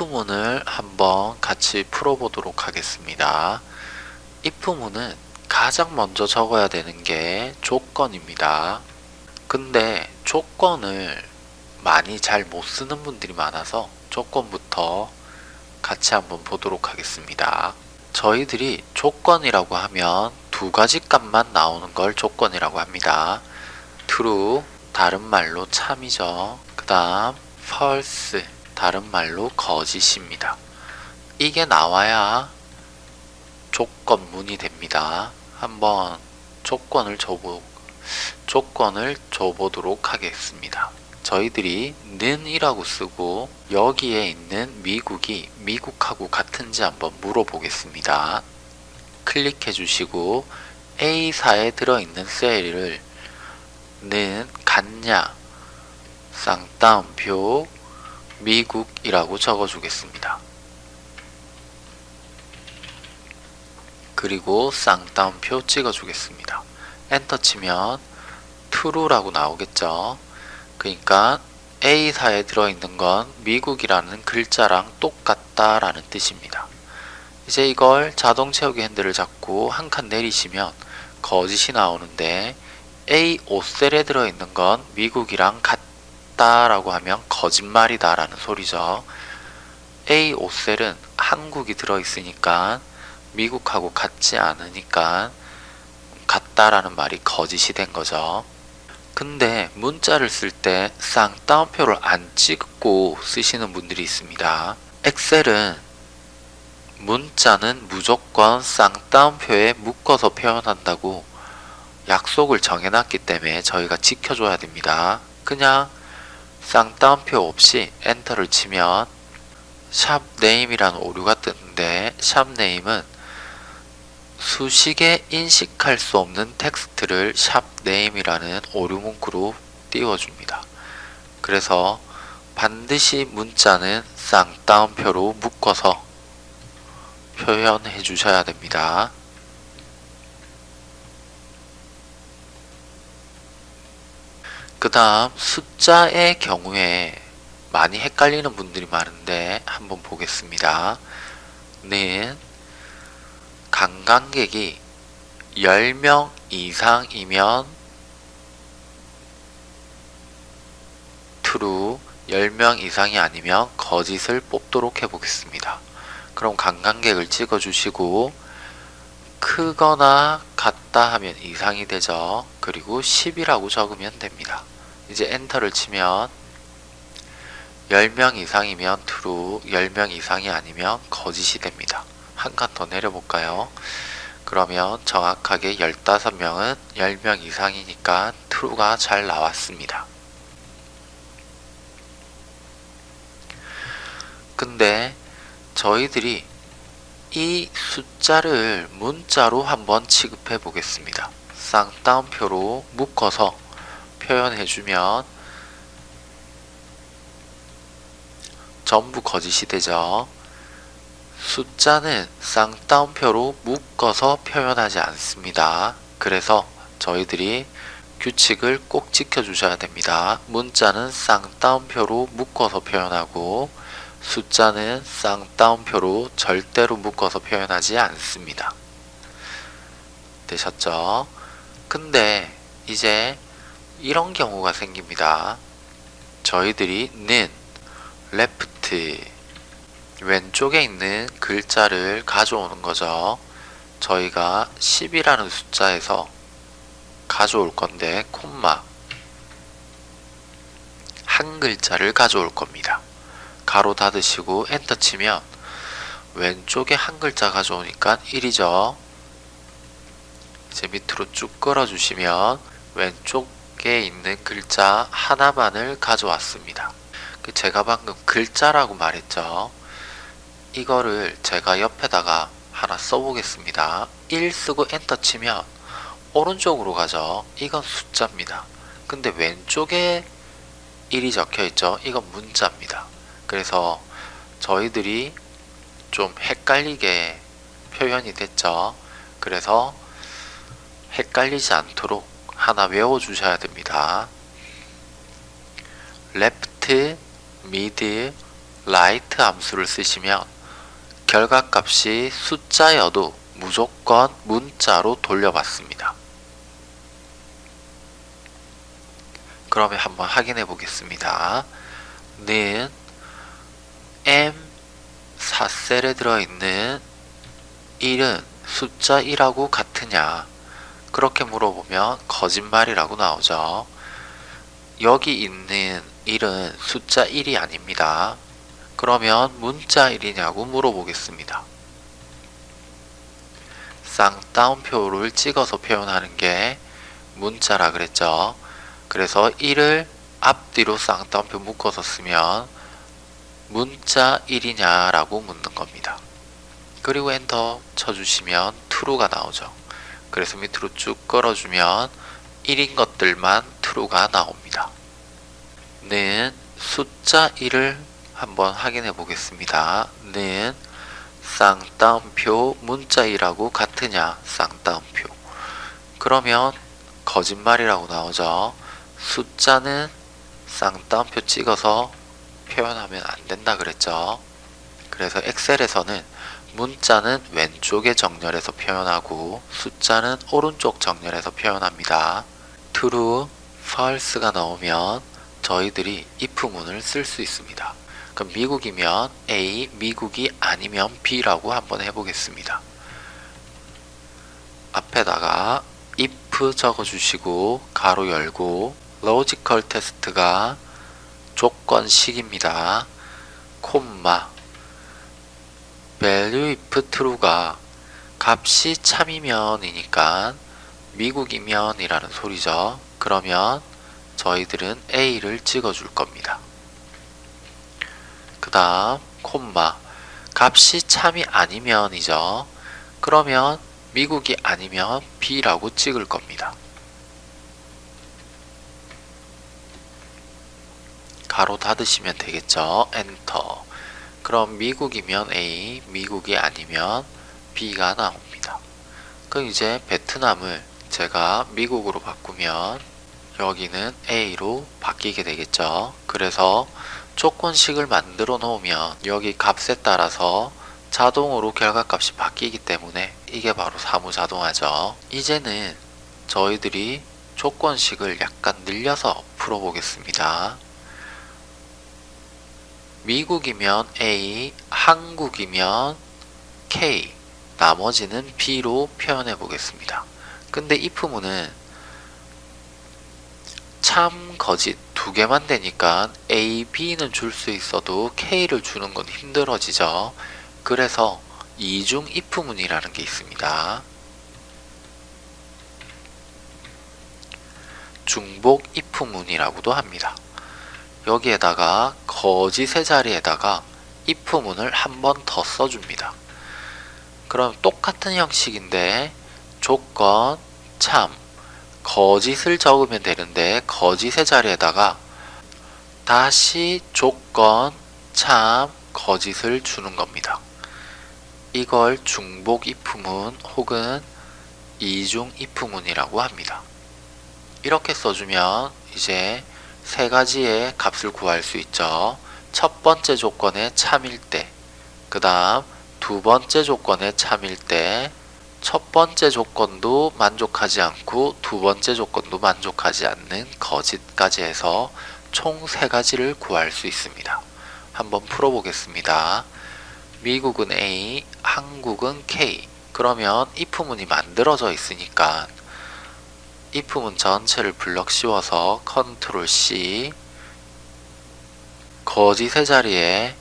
if문을 한번 같이 풀어보도록 하겠습니다. if문은 가장 먼저 적어야 되는 게 조건입니다. 근데 조건을 많이 잘 못 쓰는 분들이 많아서 조건부터 같이 한번 보도록 하겠습니다. 저희들이 조건이라고 하면 두 가지 값만 나오는 걸 조건이라고 합니다. true, 다른 말로 참이죠. 그 다음 false, 다른 말로 거짓입니다. 이게 나와야 조건문이 됩니다. 한번 조건을 줘보, 조건을 줘보도록 하겠습니다. 저희들이 는이라고 쓰고 여기에 있는 미국이 미국하고 같은지 한번 물어보겠습니다. 클릭해 주시고 A사에 들어있는 셀을 는 같냐 쌍따옴표 미국이라고 적어주겠습니다. 그리고 쌍따옴표 찍어주겠습니다. 엔터 치면 true라고 나오겠죠. 그러니까 A사에 들어있는 건 미국이라는 글자랑 똑같다라는 뜻입니다. 이제 이걸 자동 채우기 핸들을 잡고 한 칸 내리시면 거짓이 나오는데 A 5셀에 들어있는 건 미국이랑 같다 라고 하면 거짓말이다 라는 소리죠. A 5셀은 한국이 들어있으니까 미국하고 같지 않으니까 같다라는 말이 거짓이 된 거죠. 근데 문자를 쓸 때 쌍따옴표를 안 찍고 쓰시는 분들이 있습니다. 엑셀은 문자는 무조건 쌍따옴표에 묶어서 표현한다고 약속을 정해놨기 때문에 저희가 지켜줘야 됩니다. 그냥 쌍따옴표 없이 enter를 치면 sharp name이라는 오류가 뜨는데 sharp name은 수식에 인식할 수 없는 텍스트를 sharp name이라는 오류 문구로 띄워줍니다. 그래서 반드시 문자는 쌍따옴표로 묶어서 표현해 주셔야 됩니다. 그 다음 숫자의 경우에 많이 헷갈리는 분들이 많은데 한번 보겠습니다. 는 관광객이 10명 이상이면 true, 10명 이상이 아니면 거짓을 뽑도록 해보겠습니다. 그럼 관광객을 찍어주시고 크거나 같다 하면 이상이 되죠. 그리고 10이라고 적으면 됩니다. 이제 엔터를 치면 10명 이상이면 true, 10명 이상이 아니면 거짓이 됩니다. 한 칸 더 내려볼까요? 그러면 정확하게 15명은 10명 이상이니까 true가 잘 나왔습니다. 근데 저희들이 이 숫자를 문자로 한번 취급해 보겠습니다. 쌍따옴표로 묶어서 표현해주면 전부 거짓이 되죠. 숫자는 쌍따옴표로 묶어서 표현하지 않습니다. 그래서 저희들이 규칙을 꼭 지켜주셔야 됩니다. 문자는 쌍따옴표로 묶어서 표현하고 숫자는 쌍따옴표로 절대로 묶어서 표현하지 않습니다. 되셨죠? 근데 이제 이런 경우가 생깁니다. 저희들이 는, left, 왼쪽에 있는 글자를 가져오는 거죠. 저희가 10이라는 숫자에서 가져올 건데 콤마 한 글자를 가져올 겁니다. 가로 닫으시고 엔터 치면 왼쪽에 한 글자 가져오니까 1이죠. 이제 밑으로 쭉 끌어주시면 왼쪽 에 있는 글자 하나만을 가져왔습니다. 제가 방금 글자라고 말했죠. 이거를 제가 옆에다가 하나 써보겠습니다. 1 쓰고 엔터 치면 오른쪽으로 가죠. 이건 숫자입니다. 근데 왼쪽에 1이 적혀 있죠. 이건 문자입니다. 그래서 저희들이 좀 헷갈리게 표현이 됐죠. 그래서 헷갈리지 않도록 하나 외워 주셔야 됩니다. left, mid, 라이트 함수를 쓰시면 결과값이 숫자여도 무조건 문자로 돌려받습니다. 그러면 한번 확인해 보겠습니다. 는 m 4셀에 들어있는 1은 숫자 1하고 같으냐 그렇게 물어보면 거짓말이라고 나오죠. 여기 있는 1은 숫자 1이 아닙니다. 그러면 문자 1이냐고 물어보겠습니다. 쌍따옴표를 찍어서 표현하는 게 문자라 그랬죠. 그래서 1을 앞뒤로 쌍따옴표 묶어서 쓰면 문자 1이냐 라고 묻는 겁니다. 그리고 엔터 쳐주시면 true가 나오죠. 그래서 밑으로 쭉 끌어주면 1인 것들만 true가 나옵니다. 는 숫자 1을 한번 확인해 보겠습니다. 는 쌍따옴표 문자 1하고 같으냐 쌍따옴표 그러면 거짓말이라고 나오죠. 숫자는 쌍따옴표 찍어서 표현하면 안 된다 그랬죠. 그래서 엑셀에서는 문자는 왼쪽에 정렬해서 표현하고 숫자는 오른쪽 정렬해서 표현합니다. true, false가 나오면 저희들이 if문을 쓸 수 있습니다. 그럼 미국이면 A, 미국이 아니면 B라고 한번 해보겠습니다. 앞에다가 if 적어주시고 가로 열고 logical test가 조건식입니다. 콤마 value if true가 값이 참이면이니까 미국이면 이라는 소리죠. 그러면 저희들은 A를 찍어줄 겁니다. 그 다음 콤마 값이 참이 아니면이죠. 그러면 미국이 아니면 B라고 찍을 겁니다. 가로 닫으시면 되겠죠. 엔터. 그럼 미국이면 A, 미국이 아니면 B가 나옵니다. 그럼 이제 베트남을 제가 미국으로 바꾸면 여기는 A로 바뀌게 되겠죠. 그래서 조건식을 만들어 놓으면 여기 값에 따라서 자동으로 결과값이 바뀌기 때문에 이게 바로 사무자동화죠. 이제는 저희들이 조건식을 약간 늘려서 풀어보겠습니다. 미국이면 A, 한국이면 K, 나머지는 B로 표현해 보겠습니다. 근데 if문은 참, 거짓 두 개만 되니까 A, B는 줄 수 있어도 K를 주는 건 힘들어지죠. 그래서 이중 if문이라는 게 있습니다. 중복 if문이라고도 합니다. 여기에다가 거짓의 자리에다가 if문을 한 번 더 써줍니다. 그럼 똑같은 형식인데 조건, 참, 거짓을 적으면 되는데 거짓의 자리에다가 다시 조건, 참, 거짓을 주는 겁니다. 이걸 중복 if문 혹은 이중 if문이라고 합니다. 이렇게 써주면 이제 세 가지의 값을 구할 수 있죠. 첫 번째 조건의 참일 때, 그 다음 두 번째 조건의 참일 때, 첫 번째 조건도 만족하지 않고 두 번째 조건도 만족하지 않는 거짓까지 해서 총 세 가지를 구할 수 있습니다. 한번 풀어보겠습니다. 미국은 A, 한국은 K. 그러면 if문이 만들어져 있으니까 if문 전체를 블럭 씌워서 컨트롤 C 거짓의 자리에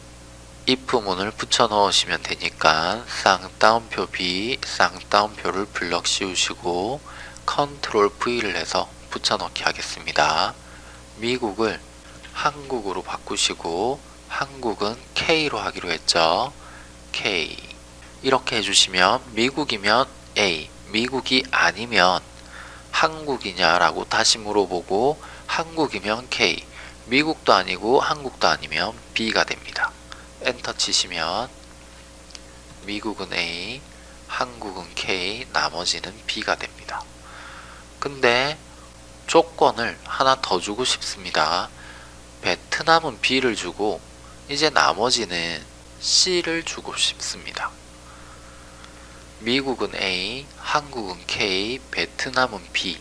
if문을 붙여 넣으시면 되니까 쌍따옴표 B, 쌍따옴표를 블럭 씌우시고 컨트롤 V를 해서 붙여 넣기 하겠습니다. 미국을 한국으로 바꾸시고 한국은 K로 하기로 했죠. K 이렇게 해주시면 미국이면 A, 미국이 아니면 한국이냐라고 다시 물어보고 한국이면 K, 미국도 아니고 한국도 아니면 B가 됩니다. 엔터 치시면 미국은 A, 한국은 K, 나머지는 B가 됩니다. 근데 조건을 하나 더 주고 싶습니다. 베트남은 B를 주고 이제 나머지는 C를 주고 싶습니다. 미국은 A, 한국은 K, 베트남은 B,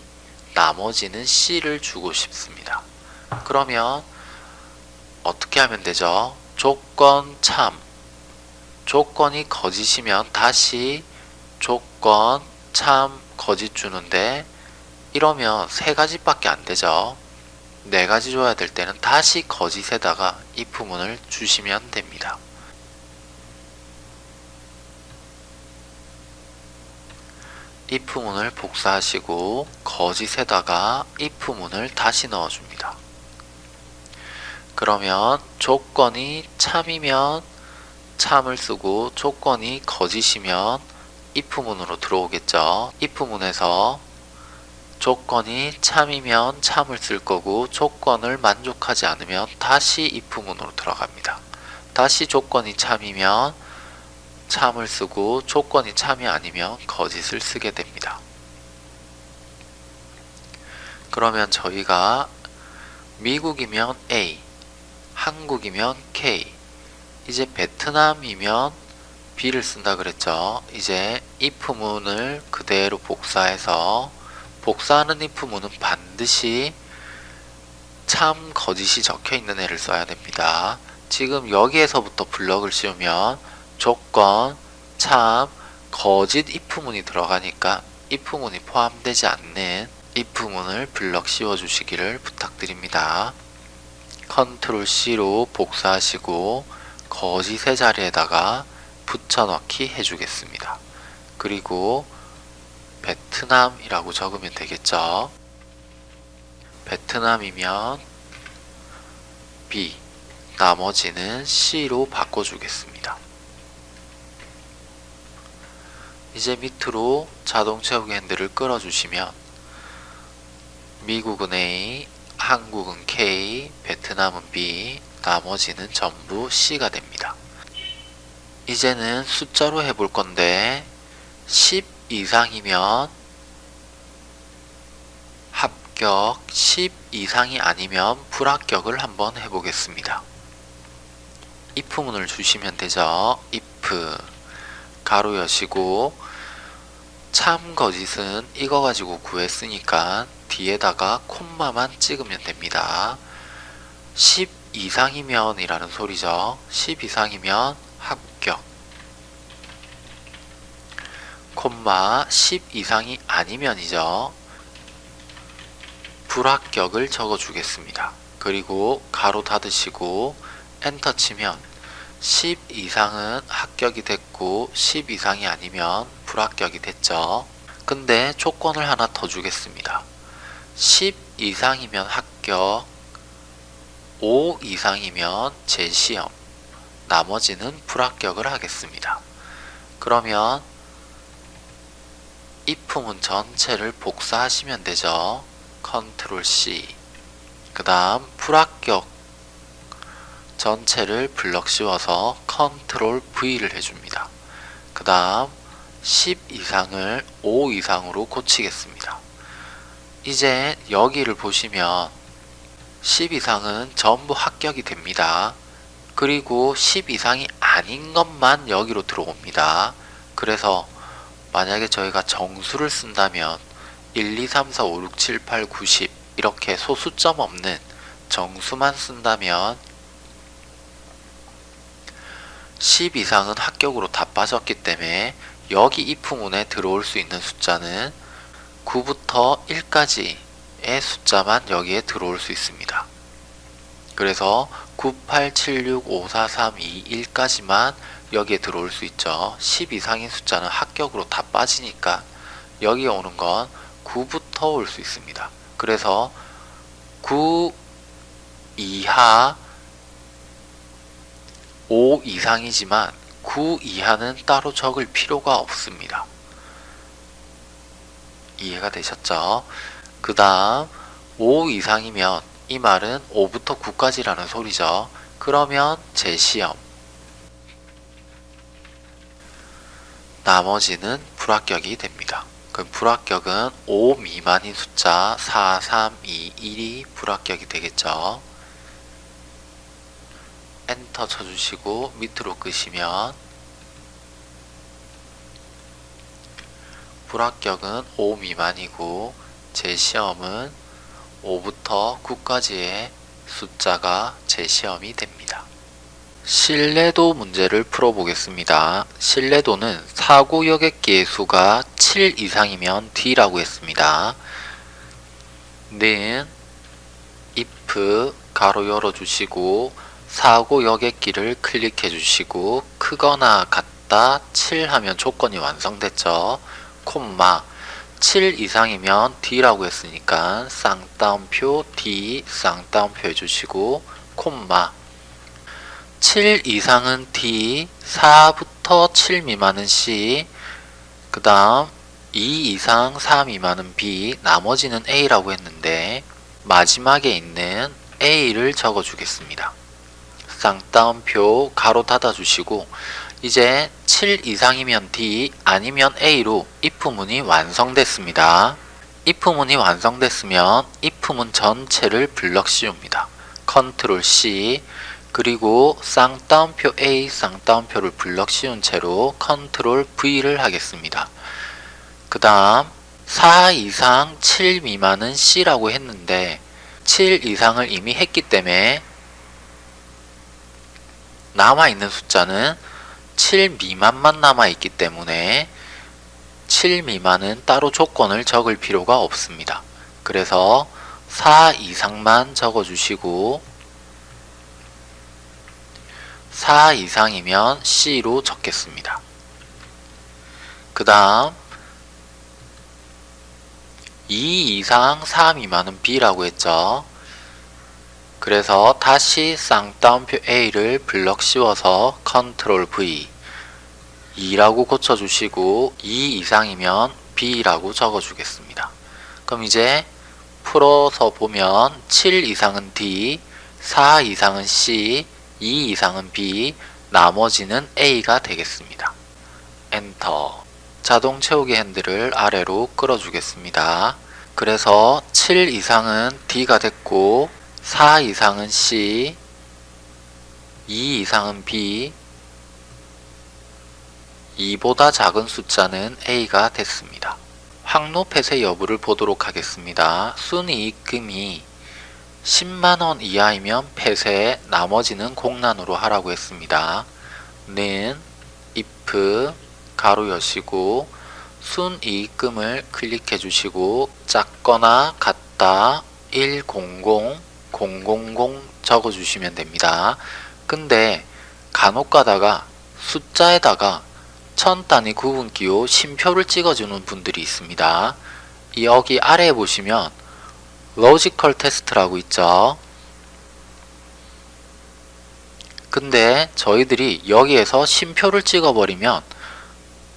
나머지는 C를 주고 싶습니다. 그러면 어떻게 하면 되죠? 조건 참. 조건이 거짓이면 다시 조건 참 거짓 주는데 이러면 세 가지밖에 안 되죠. 네 가지 줘야 될 때는 다시 거짓에다가 if문을 주시면 됩니다. If문을 복사하시고 거짓에다가 if문을 다시 넣어줍니다. 그러면 조건이 참이면 참을 쓰고 조건이 거짓이면 if문으로 들어오겠죠. if문에서 조건이 참이면 참을 쓸 거고 조건을 만족하지 않으면 다시 if문으로 들어갑니다. 다시 조건이 참이면 참을 쓰고 조건이 참이 아니면 거짓을 쓰게 됩니다. 그러면 저희가 미국이면 A, 한국이면 K, 이제 베트남이면 B를 쓴다 그랬죠. 이제 if문을 그대로 복사해서 복사하는 if문은 반드시 참 거짓이 적혀 있는 애를 써야 됩니다. 지금 여기에서부터 블럭을 씌우면 조건, 참, 거짓 if문이 들어가니까 if문이 포함되지 않는 if문을 블럭 씌워 주시기를 부탁드립니다. 컨트롤 C로 복사하시고 거짓의 자리에다가 붙여넣기 해주겠습니다. 그리고 베트남이라고 적으면 되겠죠. 베트남이면 B, 나머지는 C로 바꿔주겠습니다. 이제 밑으로 자동 채우기 핸들을 끌어주시면 미국은 A, 한국은 K, 베트남은 B, 나머지는 전부 C가 됩니다. 이제는 숫자로 해볼 건데 10 이상이면 합격, 10 이상이 아니면 불합격을 한번 해보겠습니다. if문을 주시면 되죠. if 가로 여시고 참 거짓은 이거 가지고 구했으니까 뒤에다가 콤마만 찍으면 됩니다. 10 이상이면 이라는 소리죠. 10 이상이면 합격 콤마 10 이상이 아니면이죠. 불합격을 적어 주겠습니다. 그리고 가로 닫으시고 엔터 치면 10 이상은 합격이 됐고 10 이상이 아니면 불합격이 됐죠. 근데 조건을 하나 더 주겠습니다. 10 이상이면 합격, 5 이상이면 재시험, 나머지는 불합격을 하겠습니다. 그러면 if문 전체를 복사하시면 되죠. control C 그 다음 불합격 전체를 블럭 씌워서 control V를 해줍니다. 그 다음 10 이상을 5 이상으로 고치겠습니다. 이제 여기를 보시면 10 이상은 전부 합격이 됩니다. 그리고 10 이상이 아닌 것만 여기로 들어옵니다. 그래서 만약에 저희가 정수를 쓴다면 1, 2, 3, 4, 5, 6, 7, 8, 9, 10 이렇게 소수점 없는 정수만 쓴다면 10 이상은 합격으로 다 빠졌기 때문에 여기 if문에 들어올 수 있는 숫자는 9부터 1까지의 숫자만 여기에 들어올 수 있습니다. 그래서 9, 8, 7, 6, 5, 4, 3, 2, 1까지만 여기에 들어올 수 있죠. 10 이상인 숫자는 합격으로 다 빠지니까 여기에 오는 건 9부터 올 수 있습니다. 그래서 9 이하 5 이상이지만 9 이하는 따로 적을 필요가 없습니다. 이해가 되셨죠? 그 다음 5 이상이면 이 말은 5부터 9까지라는 소리죠. 그러면 재시험 나머지는 불합격이 됩니다. 그럼 불합격은 5 미만인 숫자 4, 3, 2, 1이 불합격이 되겠죠. 엔터 쳐주시고 밑으로 끄시면 불합격은 5 미만이고 제 시험은 5부터 9까지의 숫자가 제 시험이 됩니다. 신뢰도 문제를 풀어보겠습니다. 신뢰도는 사고 여객기의 수가 7 이상이면 D라고 했습니다. 는 if 가로 열어주시고 사고 여객기를 클릭해 주시고 크거나 같다 7 하면 조건이 완성됐죠. 콤마 7 이상이면 D라고 했으니까 쌍따옴표 D 쌍따옴표 해주시고 콤마 7 이상은 D 4부터 7 미만은 C 그 다음 2 이상 4 미만은 B 나머지는 A라고 했는데 마지막에 있는 A를 적어 주겠습니다. 쌍따옴표 가로 닫아 주시고 이제 7 이상이면 D 아니면 A로 if문이 완성됐습니다. if문이 완성됐으면 if문 전체를 블럭 씌웁니다. control C 그리고 쌍따옴표 A 쌍따옴표를 블럭 씌운 채로 control V를 하겠습니다. 그 다음 4 이상 7 미만은 C라고 했는데 7 이상을 이미 했기 때문에 남아있는 숫자는 7 미만만 남아있기 때문에 7 미만은 따로 조건을 적을 필요가 없습니다. 그래서 4 이상만 적어주시고 4 이상이면 C로 적겠습니다. 그 다음 2 이상 4 미만은 B라고 했죠. 그래서 다시 쌍따옴표 A를 블럭 씌워서 control V 2라고 고쳐주시고 2 이상이면 B라고 적어주겠습니다. 그럼 이제 풀어서 보면 7 이상은 D, 4 이상은 C, 2 이상은 B, 나머지는 A가 되겠습니다. 엔터 자동 채우기 핸들을 아래로 끌어주겠습니다. 그래서 7 이상은 D가 됐고 4 이상은 C, 2 이상은 B, 2보다 작은 숫자는 A가 됐습니다. 확로 폐쇄 여부를 보도록 하겠습니다. 순이익금이 10만원 이하이면 폐쇄, 나머지는 공란으로 하라고 했습니다. 는 if 괄호 여시고 순이익금을 클릭해 주시고 작거나 같다 100 000 적어 주시면 됩니다. 근데 간혹 가다가 숫자에다가 천 단위 구분기호 쉼표를 찍어주는 분들이 있습니다. 여기 아래에 보시면 logical test라고 있죠. 근데 저희들이 여기에서 심표를 찍어버리면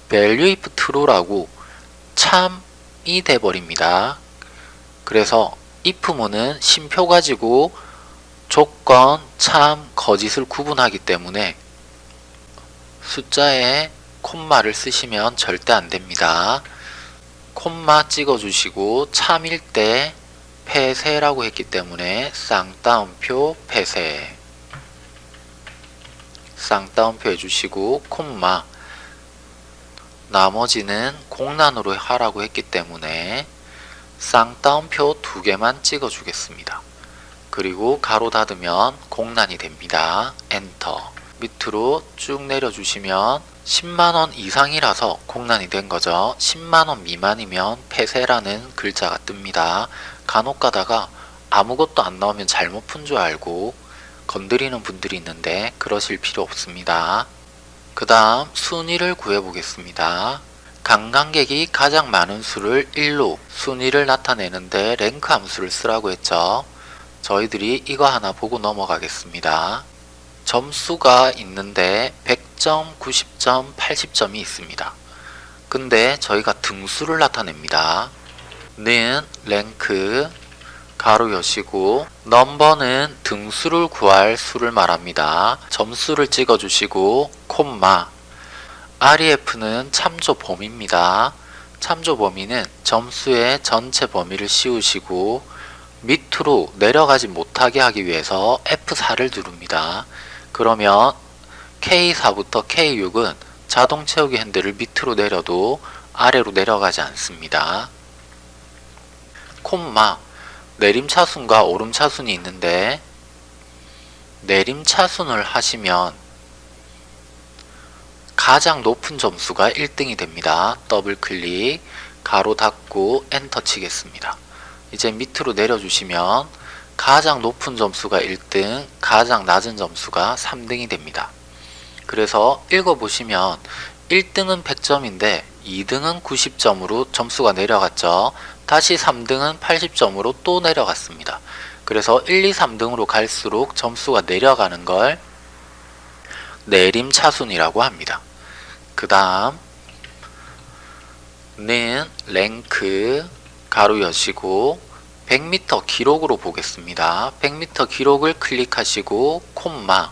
value if true라고 참이 돼버립니다. 그래서 if문은 심표 가지고 조건, 참, 거짓을 구분하기 때문에 숫자에 콤마를 쓰시면 절대 안됩니다. 콤마 찍어주시고 참일 때 폐쇄라고 했기 때문에 쌍따옴표 폐쇄 쌍따옴표 해주시고 콤마 나머지는 공란으로 하라고 했기 때문에 쌍따옴표 두 개만 찍어 주겠습니다. 그리고 가로 닫으면 공란이 됩니다. 엔터 밑으로 쭉 내려주시면 10만원 이상이라서 공란이 된 거죠. 10만원 미만이면 폐쇄라는 글자가 뜹니다. 간혹 가다가 아무것도 안 나오면 잘못 푼 줄 알고 건드리는 분들이 있는데 그러실 필요 없습니다. 그 다음 순위를 구해 보겠습니다. 관광객이 가장 많은 수를 1로 순위를 나타내는데 랭크 함수를 쓰라고 했죠. 저희들이 이거 하나 보고 넘어가겠습니다. 점수가 있는데 100점, 90점, 80점이 있습니다. 근데 저희가 등수를 나타냅니다. 는 랭크 가로 여시고 넘버는 등수를 구할 수를 말합니다. 점수를 찍어주시고 콤마 REF는 참조 범위입니다. 참조 범위는 점수의 전체 범위를 씌우시고 밑으로 내려가지 못하게 하기 위해서 F4를 누릅니다. 그러면 K4부터 K6은 자동 채우기 핸들을 밑으로 내려도 아래로 내려가지 않습니다. 콤마 내림차순과 오름차순이 있는데 내림차순을 하시면 가장 높은 점수가 1등이 됩니다. 더블 클릭, 괄호 닫고 엔터 치겠습니다. 이제 밑으로 내려주시면 가장 높은 점수가 1등, 가장 낮은 점수가 3등이 됩니다. 그래서 읽어보시면 1등은 100점인데 2등은 90점으로 점수가 내려갔죠. 다시 3등은 80점으로 또 내려갔습니다. 그래서 1, 2, 3등으로 갈수록 점수가 내려가는 걸 내림차순이라고 합니다. 그 다음 는 랭크 가로 여시고 100m 기록으로 보겠습니다. 100m 기록을 클릭하시고 콤마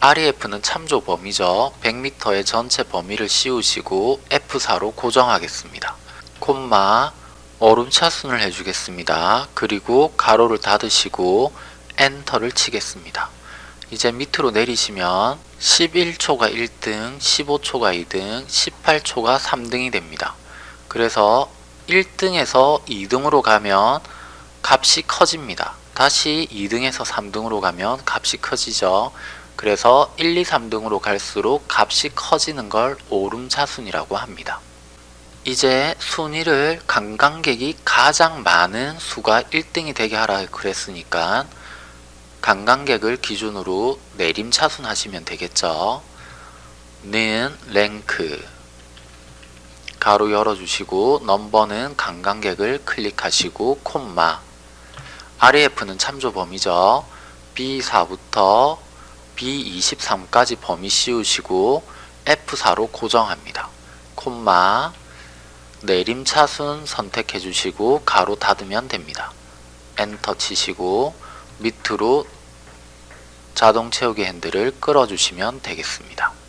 REF는 참조 범위죠. 100m의 전체 범위를 씌우시고 F4로 고정하겠습니다. 콤마 얼음 차순을 해주겠습니다. 그리고 가로를 닫으시고 엔터를 치겠습니다. 이제 밑으로 내리시면 11초가 1등, 15초가 2등, 18초가 3등이 됩니다. 그래서 1등에서 2등으로 가면 값이 커집니다. 다시 2등에서 3등으로 가면 값이 커지죠. 그래서 1, 2, 3등으로 갈수록 값이 커지는 걸 오름차순이라고 합니다. 이제 순위를 관광객이 가장 많은 수가 1등이 되게 하라 그랬으니까 관광객을 기준으로 내림차순 하시면 되겠죠. 는 랭크 가로 열어주시고 넘버는 관광객을 클릭하시고 콤마 REF는 참조 범위죠. B4부터 B23까지 범위 씌우시고 F4로 고정합니다. 콤마 내림차순 선택해 주시고 가로 닫으면 됩니다. 엔터 치시고 밑으로 자동 채우기 핸들을 끌어 주시면 되겠습니다.